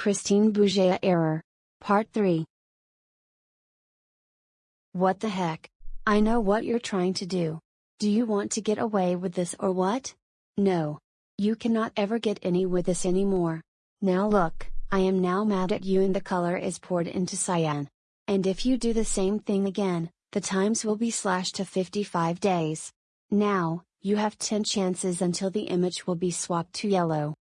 Christine Bouget Error. Part 3. What the heck? I know what you're trying to do. Do you want to get away with this or what? No. You cannot ever get any with this anymore. Now look, I am now mad at you and the color is poured into cyan. And if you do the same thing again, the times will be slashed to 55 days. Now, you have 10 chances until the image will be swapped to yellow.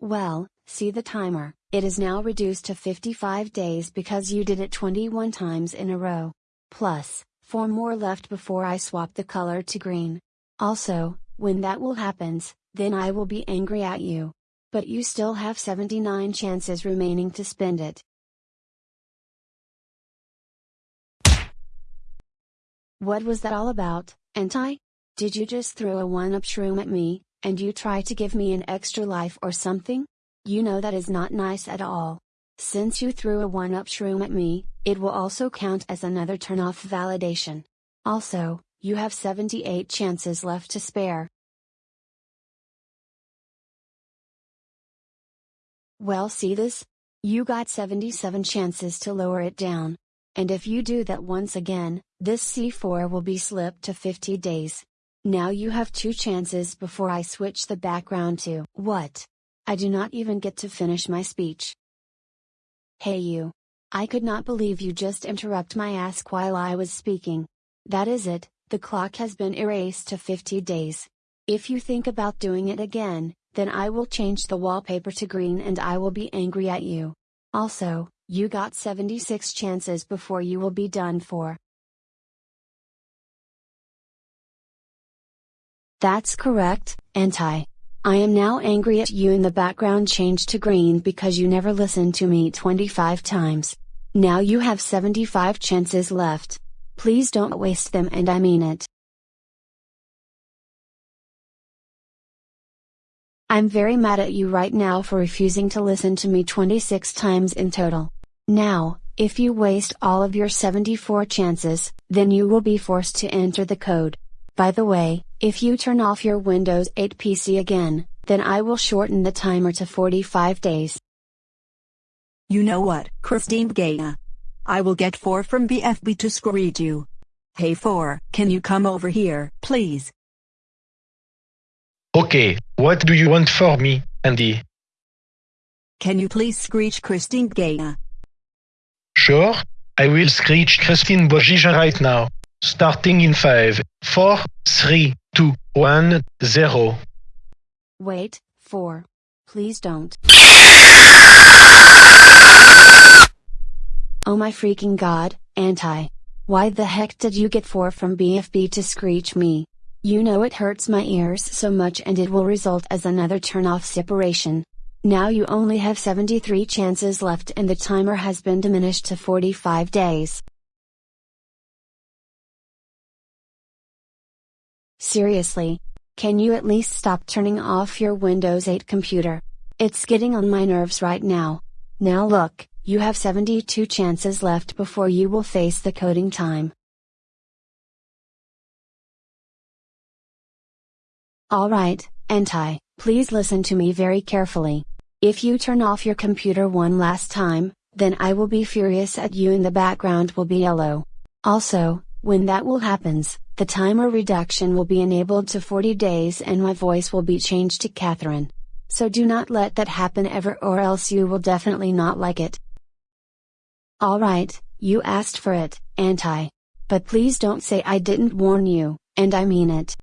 Well, see the timer, it is now reduced to 55 days because you did it 21 times in a row. Plus, 4 more left before I swap the color to green. Also, when that will happens, then I will be angry at you. But you still have 79 chances remaining to spend it. What was that all about, Anti? Did you just throw a one-up shroom at me, and you try to give me an extra life or something? You know that is not nice at all. Since you threw a one-up shroom at me, it will also count as another turn-off validation. Also, you have 78 chances left to spare. Well see this? You got 77 chances to lower it down. And if you do that once again, this C4 will be slipped to 50 days. Now you have two chances before I switch the background to what? I do not even get to finish my speech. Hey you. I could not believe you just interrupt my ask while I was speaking. That is it, the clock has been erased to 50 days. If you think about doing it again, then I will change the wallpaper to green and I will be angry at you. Also, you got 76 chances before you will be done for. That's correct, Anti. I am now angry at you and the background changed to green because you never listened to me 25 times. Now you have 75 chances left. Please don't waste them and I mean it. I'm very mad at you right now for refusing to listen to me 26 times in total. Now, if you waste all of your 74 chances, then you will be forced to enter the code. By the way, if you turn off your Windows 8 PC again, then I will shorten the timer to 45 days. You know what, Christine Gaia? I will get 4 from BFB to screed you. Hey 4, can you come over here, please? Okay, what do you want for me, Andy? Can you please screech Christine Gaia? Sure, I will screech Christine Bojija right now. Starting in 5, 4, 3, 2, 1, 0. Wait, 4. Please don't. Oh my freaking god, Anti. Why the heck did you get 4 from BFB to screech me? You know it hurts my ears so much and it will result as another turn off separation. Now you only have 73 chances left and the timer has been diminished to 45 days. Seriously. Can you at least stop turning off your Windows 8 computer? It's getting on my nerves right now. Now look, you have 72 chances left before you will face the coding time. Alright, Anti, please listen to me very carefully. If you turn off your computer one last time, then I will be furious at you and the background will be yellow. Also, when that will happens, the timer reduction will be enabled to 40 days and my voice will be changed to Catherine. So do not let that happen ever or else you will definitely not like it. Alright, you asked for it, Anti. But please don't say I didn't warn you, and I mean it.